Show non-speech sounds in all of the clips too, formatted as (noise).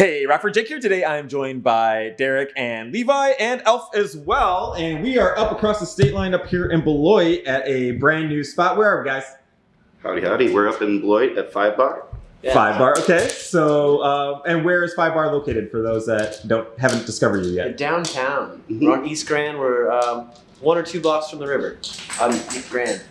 Hey, Rockford Jake here. Today I'm joined by Derek and Levi and Elf as well. And we are up across the state line up here in Beloit at a brand new spot. Where are we, guys? Howdy, howdy. We're up in Beloit at Five Bar. Yeah. Five Bar. Okay. So, uh, and where is Five Bar located for those that don't haven't discovered you yet? Downtown. Mhm. We're on East Grand. We're um, one or two blocks from the river on East Grand.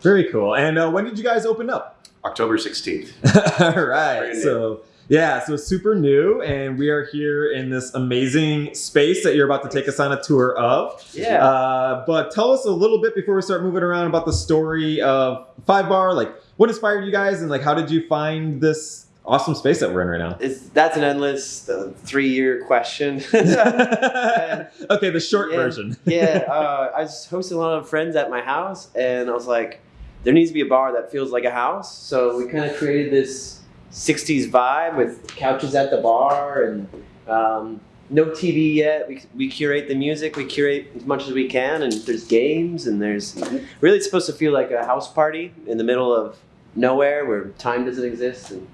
Very cool. And uh, when did you guys open up? October 16th. (laughs) All right. Brand new. So yeah, so super new, and we are here in this amazing space that you're about to take us on a tour of. Yeah. Uh, but tell us a little bit before we start moving around about the story of Five Bar. Like, what inspired you guys, and like, how did you find this awesome space that we're in right now? It's, that's an endless uh, three-year question. (laughs) (laughs) okay, the short version. (laughs) yeah, uh, I was hosting a lot of friends at my house, and I was like, there needs to be a bar that feels like a house. So we kind of created this 60s vibe with couches at the bar and um, no TV yet. We, we curate the music, we curate as much as we can, and there's games, and there's really supposed to feel like a house party in the middle of nowhere where time doesn't exist, and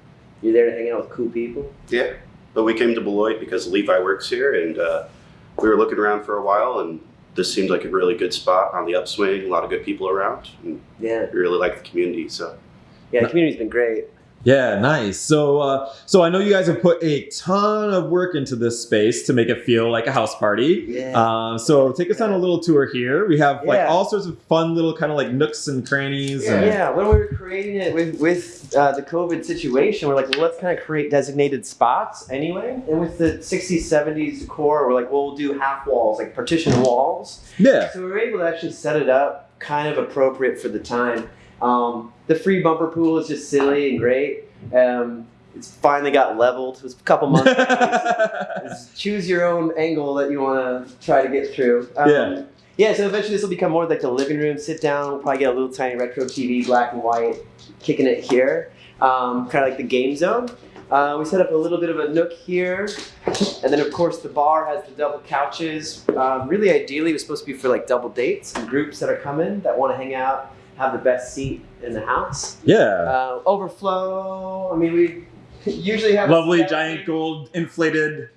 you're there to hang out with cool people. Yeah. But we came to Beloit because Levi works here, and uh, we were looking around for a while, and this seemed like a really good spot on the upswing. A lot of good people around, and Yeah, we really like the community. So yeah, the community's been great. Yeah, nice. So, uh, so I know you guys have put a ton of work into this space to make it feel like a house party. Yeah. Um, so take us on a little tour here. We have like Yeah. all sorts of fun little kind of like nooks and crannies. Yeah, and- yeah, when we were creating it with with uh, the COVID situation, we're like, well, let's kind of create designated spots anyway. And with the 60s, 70s decor, we're like, well, we'll do half walls, like partition walls. yeah. So we were able to actually set it up kind of appropriate for the time. Um, the free bumper pool is just silly and great. Um, it's finally got leveled. It was a couple months. (laughs) It's choose your own angle that you want to try to get through. Um, Yeah. Yeah, so eventually this will become more like the living room sit down. We'll probably get a little tiny retro TV, black and white, kicking it here. Um, kind of like the game zone. Uh, we set up a little bit of a nook here. And then, of course, the bar has the double couches. Um, really, ideally, it was supposed to be for like double dates and groups that are coming that want to hang out, have the best seat in the house. yeah. Uh, overflow. I mean, we (laughs) usually have Lovely giant gold inflated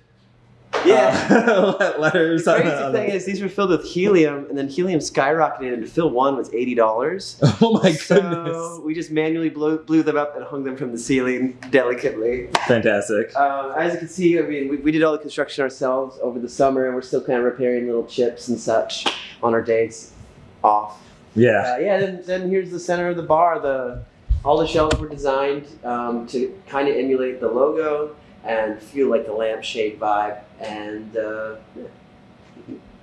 Yeah. uh, (laughs) letters. The on- crazy on thing the- is, these were filled with helium, and then helium skyrocketed, and to fill one was eighty dollars. (laughs) oh my goodness. We just manually blew, blew them up and hung them from the ceiling delicately. Fantastic. Um, as you can see, I mean, we, we did all the construction ourselves over the summer, and we're still kind of repairing little chips and such on our days off. Yeah. Uh, yeah, then, then here's the center of the bar. The all the shelves were designed um, to kind of emulate the logo and feel like the lampshade vibe. And uh, yeah.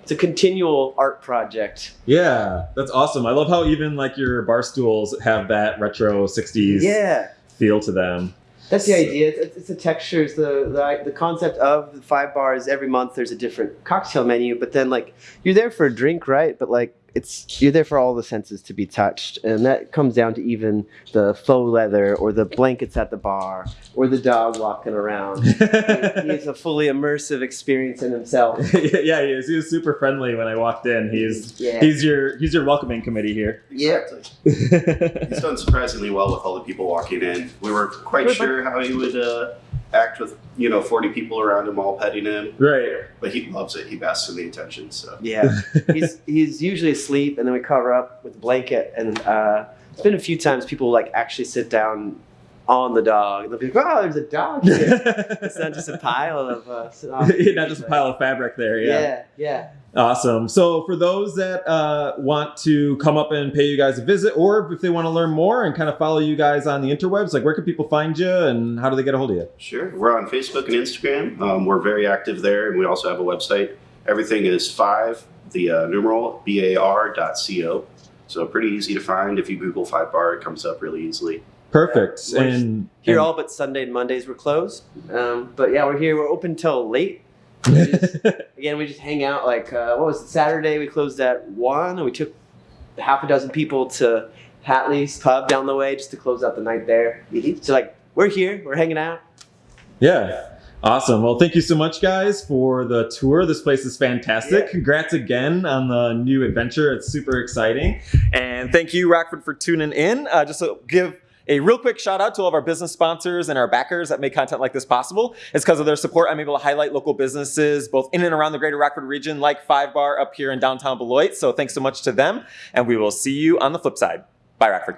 it's a continual art project. Yeah. That's awesome. I love how even like your bar stools have that retro 60s Yeah, feel to them. that's the idea. It's, it's the textures. The, the the concept of the five bars. Every month there's a different cocktail menu, but then like you're there for a drink, right? But like it's you're there for all the senses to be touched, and that comes down to even the faux leather or the blankets at the bar or the dog walking around. (laughs) He's a fully immersive experience in himself. (laughs) yeah, he is. He was super friendly when I walked in. He's Yeah. he's your he's your welcoming committee here. exactly. He's done surprisingly well with all the people walking in. We weren't quite Good, sure how he would uh, act with you know 40 people around him all petting him, right. but he loves it. He basks in the attention. So Yeah, (laughs) he's he's usually asleep, and then we cover up with a blanket. And uh, it's been a few times people like actually sit down on the dog. They'll be like, "Oh, there's a dog here." (laughs) it's not just a pile of uh, (laughs) Not just a pile of fabric there. Yeah. Yeah, yeah. Awesome. So for those that uh, want to come up and pay you guys a visit, or if they want to learn more and kind of follow you guys on the interwebs, like where can people find you and how do they get a hold of you? Sure. We're on Facebook and Instagram. Um, we're very active there, and we also have a website. Everything is five, the uh, numeral B A R dot C O. So pretty easy to find. If you Google Five Bar, it comes up really easily. Perfect. And Here, and- all but Sunday and Mondays we're closed. Um, but yeah, we're here. We're open till late. (laughs) We just- again, we just hang out. Like uh, what was it? Saturday we closed at one, and we took half a dozen people to Hatley's pub down the way just to close out the night there. So like we're here, we're hanging out. yeah. Awesome. Well, thank you so much, guys, for the tour. This place is fantastic. Yeah. Congrats again on the new adventure. It's super exciting. And thank you, Rockford, for tuning in. Uh, just to give A real quick shout out to all of our business sponsors and our backers that make content like this possible. It's because of their support I'm able to highlight local businesses both in and around the greater Rockford region, like Five Bar up here in downtown Beloit. So thanks so much to them, and we will see you on the flip side. Bye, Rockford.